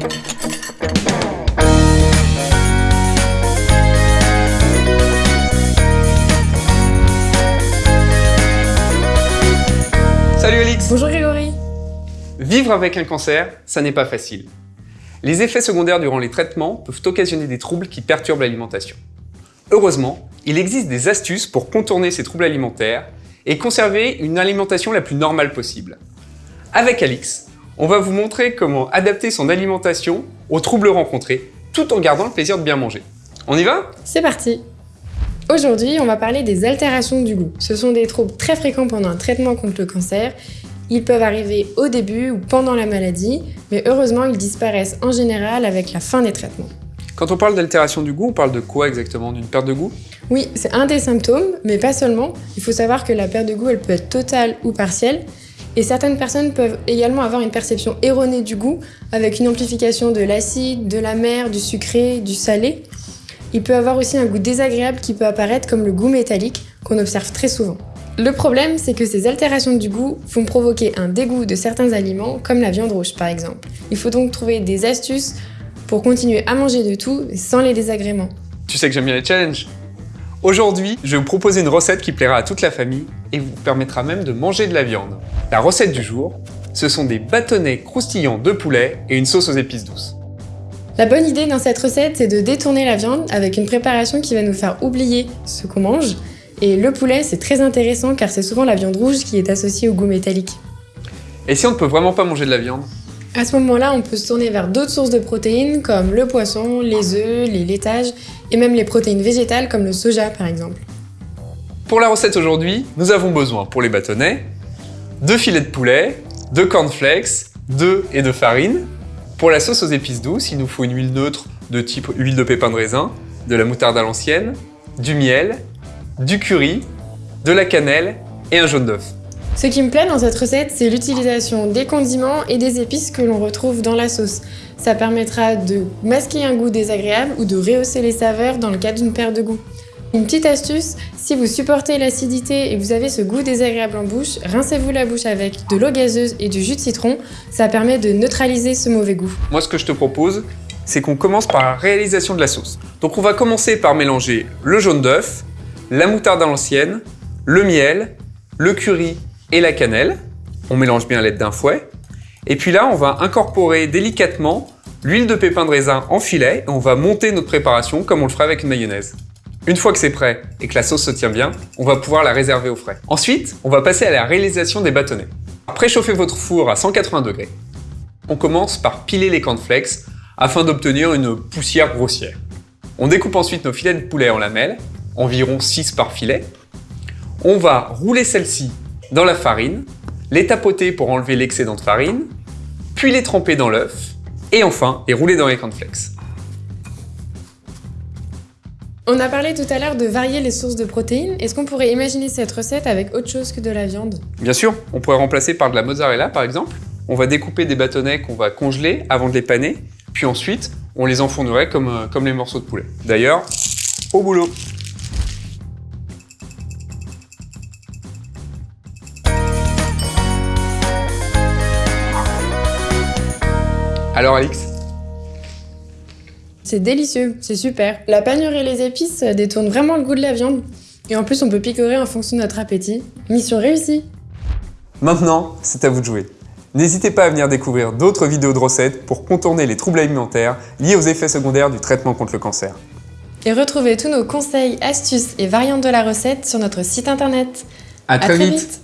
Salut Alix Bonjour Grégory Vivre avec un cancer, ça n'est pas facile. Les effets secondaires durant les traitements peuvent occasionner des troubles qui perturbent l'alimentation. Heureusement, il existe des astuces pour contourner ces troubles alimentaires et conserver une alimentation la plus normale possible. Avec Alix, on va vous montrer comment adapter son alimentation aux troubles rencontrés tout en gardant le plaisir de bien manger. On y va? C'est parti Aujourd'hui, on va parler des altérations du goût. Ce sont des troubles très fréquents pendant un traitement contre le cancer. Ils peuvent arriver au début ou pendant la maladie, mais heureusement, ils disparaissent en général avec la fin des traitements. Quand on parle d'altération du goût, on parle de quoi exactement? D'une perte de goût? Oui, c'est un des symptômes, mais pas seulement. Il faut savoir que la perte de goût, elle peut être totale ou partielle. Et certaines personnes peuvent également avoir une perception erronée du goût, avec une amplification de l'acide, de la mer, du sucré, du salé. Il peut avoir aussi un goût désagréable qui peut apparaître comme le goût métallique, qu'on observe très souvent. Le problème, c'est que ces altérations du goût vont provoquer un dégoût de certains aliments, comme la viande rouge par exemple. Il faut donc trouver des astuces pour continuer à manger de tout sans les désagréments. Tu sais que j'aime bien les challenges Aujourd'hui, je vais vous proposer une recette qui plaira à toute la famille et vous permettra même de manger de la viande. La recette du jour, ce sont des bâtonnets croustillants de poulet et une sauce aux épices douces. La bonne idée dans cette recette, c'est de détourner la viande avec une préparation qui va nous faire oublier ce qu'on mange. Et le poulet, c'est très intéressant car c'est souvent la viande rouge qui est associée au goût métallique. Et si on ne peut vraiment pas manger de la viande? À ce moment-là, on peut se tourner vers d'autres sources de protéines comme le poisson, les œufs, les laitages et même les protéines végétales comme le soja par exemple. Pour la recette aujourd'hui, nous avons besoin pour les bâtonnets de filets de poulet, de cornflakes, d'œufs et de farine, pour la sauce aux épices douces, il nous faut une huile neutre de type huile de pépin de raisin, de la moutarde à l'ancienne, du miel, du curry, de la cannelle et un jaune d'œuf. Ce qui me plaît dans cette recette, c'est l'utilisation des condiments et des épices que l'on retrouve dans la sauce. Ça permettra de masquer un goût désagréable ou de rehausser les saveurs dans le cas d'une perte de goût. Une petite astuce, si vous supportez l'acidité et vous avez ce goût désagréable en bouche, rincez-vous la bouche avec de l'eau gazeuse et du jus de citron, ça permet de neutraliser ce mauvais goût. Moi ce que je te propose, c'est qu'on commence par la réalisation de la sauce. Donc on va commencer par mélanger le jaune d'œuf, la moutarde à l'ancienne, le miel, le curry et la cannelle. On mélange bien à l'aide d'un fouet. Et puis là, on va incorporer délicatement l'huile de pépin de raisin en filet et on va monter notre préparation comme on le ferait avec une mayonnaise. Une fois que c'est prêt et que la sauce se tient bien, on va pouvoir la réserver au frais. Ensuite, on va passer à la réalisation des bâtonnets. Préchauffez votre four à 180 degrés. On commence par piler les cornflakes afin d'obtenir une poussière grossière. On découpe ensuite nos filets de poulet en lamelles, environ 6 par filet. On va rouler celles-ci dans la farine, les tapoter pour enlever l'excédent de farine, puis les tremper dans l'œuf, et enfin les rouler dans les cornflakes. On a parlé tout à l'heure de varier les sources de protéines. Est-ce qu'on pourrait imaginer cette recette avec autre chose que de la viande? Bien sûr, on pourrait remplacer par de la mozzarella par exemple. On va découper des bâtonnets qu'on va congeler avant de les paner, puis ensuite on les enfournerait comme, euh, les morceaux de poulet. D'ailleurs, au boulot Alors Alix, c'est délicieux, c'est super. La panure et les épices détournent vraiment le goût de la viande. Et en plus, on peut picorer en fonction de notre appétit. Mission réussie Maintenant, c'est à vous de jouer. N'hésitez pas à venir découvrir d'autres vidéos de recettes pour contourner les troubles alimentaires liés aux effets secondaires du traitement contre le cancer. Et retrouvez tous nos conseils, astuces et variantes de la recette sur notre site internet. À, très, vite.